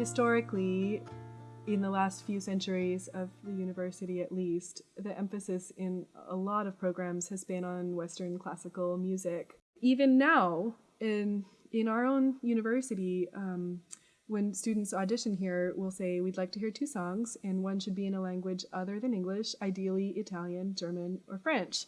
historically, in the last few centuries of the university at least, the emphasis in a lot of programs has been on Western classical music. Even now, in in our own university, um, when students audition here, we'll say we'd like to hear two songs, and one should be in a language other than English, ideally Italian, German, or French.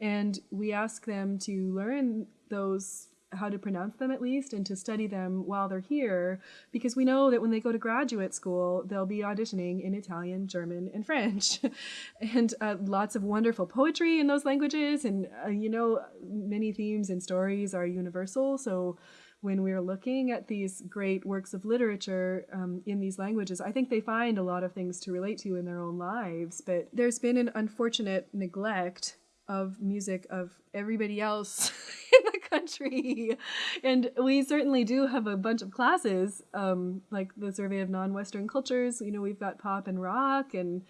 And we ask them to learn those how to pronounce them at least and to study them while they're here because we know that when they go to graduate school they'll be auditioning in Italian, German, and French and uh, lots of wonderful poetry in those languages and uh, you know many themes and stories are universal so when we're looking at these great works of literature um, in these languages, I think they find a lot of things to relate to in their own lives. But there's been an unfortunate neglect of music of everybody else in country. And we certainly do have a bunch of classes, um, like the Survey of Non-Western Cultures. You know, we've got pop and rock and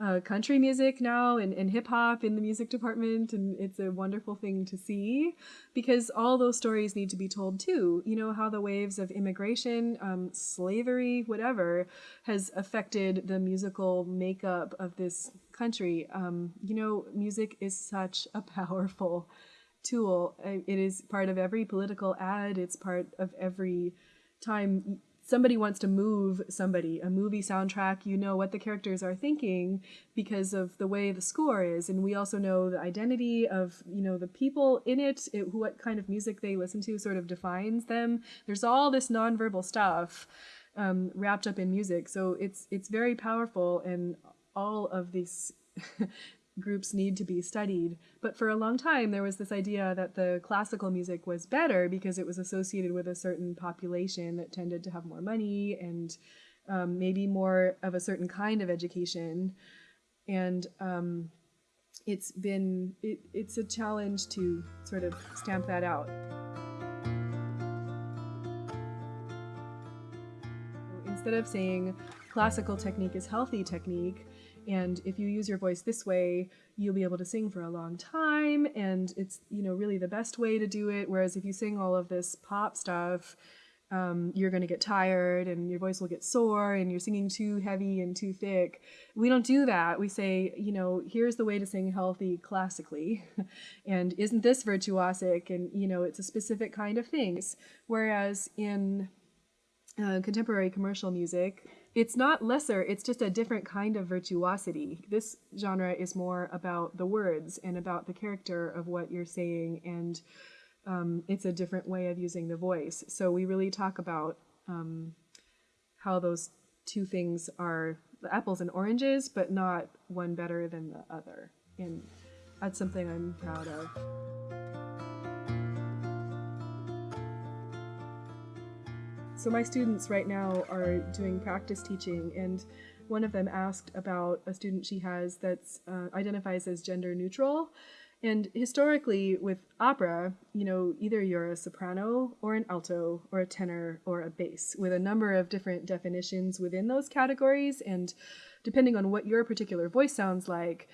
uh, country music now and, and hip hop in the music department, and it's a wonderful thing to see because all those stories need to be told too. You know, how the waves of immigration, um, slavery, whatever, has affected the musical makeup of this country. Um, you know, music is such a powerful tool. It is part of every political ad, it's part of every time somebody wants to move somebody, a movie soundtrack, you know what the characters are thinking because of the way the score is. And we also know the identity of, you know, the people in it, it what kind of music they listen to sort of defines them. There's all this nonverbal stuff um, wrapped up in music. So it's, it's very powerful and all of these groups need to be studied. But for a long time, there was this idea that the classical music was better because it was associated with a certain population that tended to have more money and um, maybe more of a certain kind of education. And um, it's been, it, it's a challenge to sort of stamp that out. Instead of saying classical technique is healthy technique, and if you use your voice this way you'll be able to sing for a long time and it's you know really the best way to do it whereas if you sing all of this pop stuff um, you're going to get tired and your voice will get sore and you're singing too heavy and too thick. We don't do that. We say, you know, here's the way to sing healthy classically. and isn't this virtuosic? And, you know, it's a specific kind of things. Whereas in uh, contemporary commercial music, it's not lesser, it's just a different kind of virtuosity. This genre is more about the words and about the character of what you're saying, and um, it's a different way of using the voice. So we really talk about um, how those two things are the apples and oranges, but not one better than the other. And that's something I'm proud of. So my students right now are doing practice teaching and one of them asked about a student she has that uh, identifies as gender neutral. And historically with opera, you know, either you're a soprano or an alto or a tenor or a bass with a number of different definitions within those categories. And depending on what your particular voice sounds like,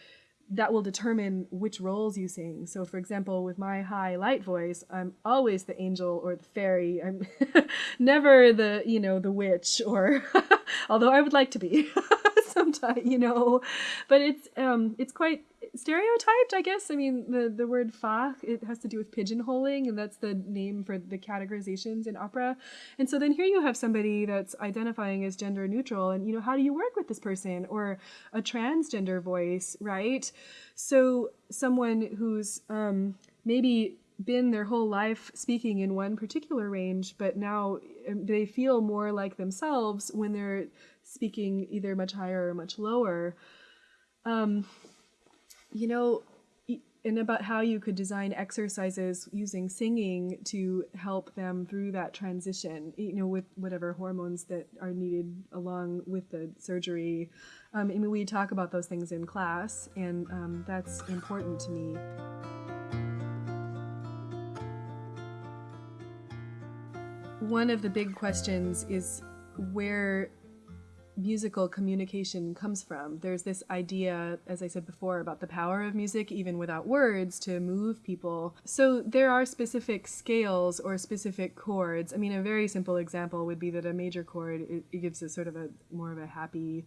that will determine which roles you sing. So for example, with my high light voice, I'm always the angel or the fairy. I'm never the, you know, the witch or although I would like to be sometimes, you know, but it's um it's quite stereotyped, I guess. I mean, the, the word fach, it has to do with pigeonholing, and that's the name for the categorizations in opera. And so then here you have somebody that's identifying as gender neutral, and, you know, how do you work with this person? Or a transgender voice, right? So someone who's um, maybe been their whole life speaking in one particular range, but now um, they feel more like themselves when they're speaking either much higher or much lower. Um, you know, and about how you could design exercises using singing to help them through that transition, you know, with whatever hormones that are needed along with the surgery. Um, I mean, we talk about those things in class, and um, that's important to me. One of the big questions is where musical communication comes from. There's this idea, as I said before, about the power of music, even without words, to move people. So there are specific scales or specific chords. I mean, a very simple example would be that a major chord it, it gives a sort of a more of a happy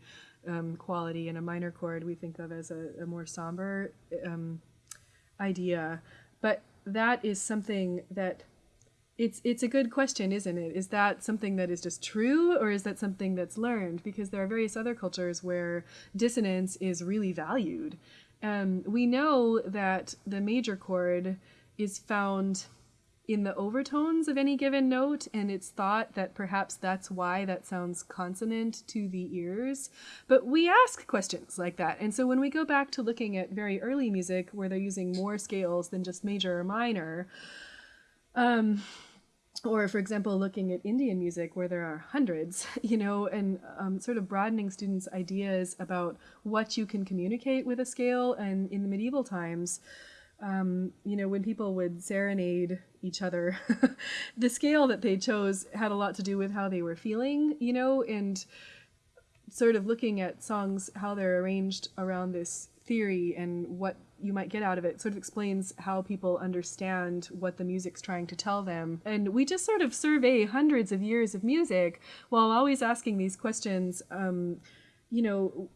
um, quality, and a minor chord we think of as a, a more somber um, idea. But that is something that it's it's a good question, isn't it? Is that something that is just true, or is that something that's learned? Because there are various other cultures where dissonance is really valued. Um, we know that the major chord is found in the overtones of any given note, and it's thought that perhaps that's why that sounds consonant to the ears. But we ask questions like that. And so when we go back to looking at very early music where they're using more scales than just major or minor, um, or for example looking at indian music where there are hundreds you know and um, sort of broadening students ideas about what you can communicate with a scale. And in the medieval times um, you know when people would serenade each other the scale that they chose had a lot to do with how they were feeling you know and sort of looking at songs how they're arranged around this theory and what you might get out of it sort of explains how people understand what the music's trying to tell them. And we just sort of survey hundreds of years of music while always asking these questions. Um, you know,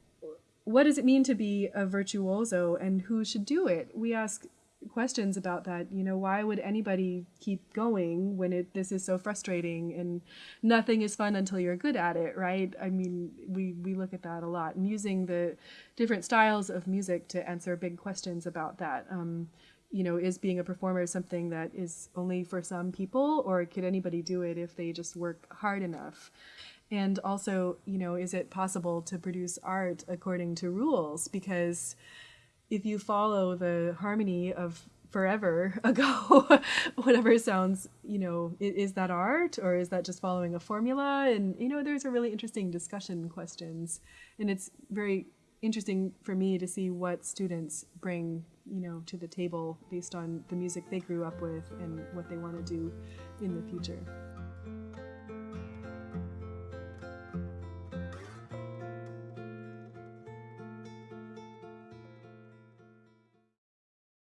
what does it mean to be a virtuoso and who should do it? We ask questions about that. You know, why would anybody keep going when it this is so frustrating and nothing is fun until you're good at it, right? I mean, we we look at that a lot and using the different styles of music to answer big questions about that. Um, you know, is being a performer something that is only for some people, or could anybody do it if they just work hard enough? And also, you know, is it possible to produce art according to rules? Because if you follow the harmony of forever ago whatever sounds you know is, that art or is that just following a formula? And you know there's a really interesting discussion questions. And it's very interesting for me to see what students bring you know to the table based on the music they grew up with and what they want to do in the future